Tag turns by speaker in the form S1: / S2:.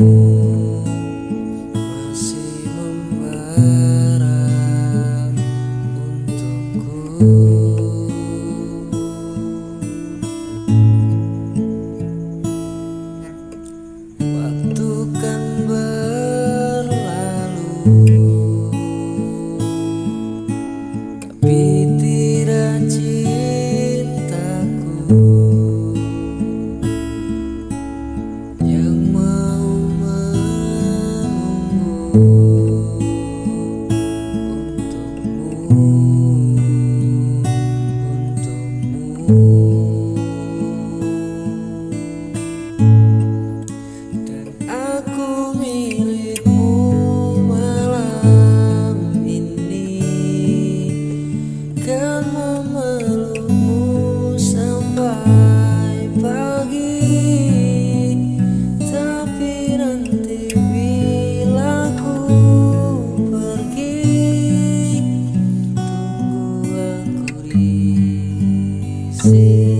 S1: you. see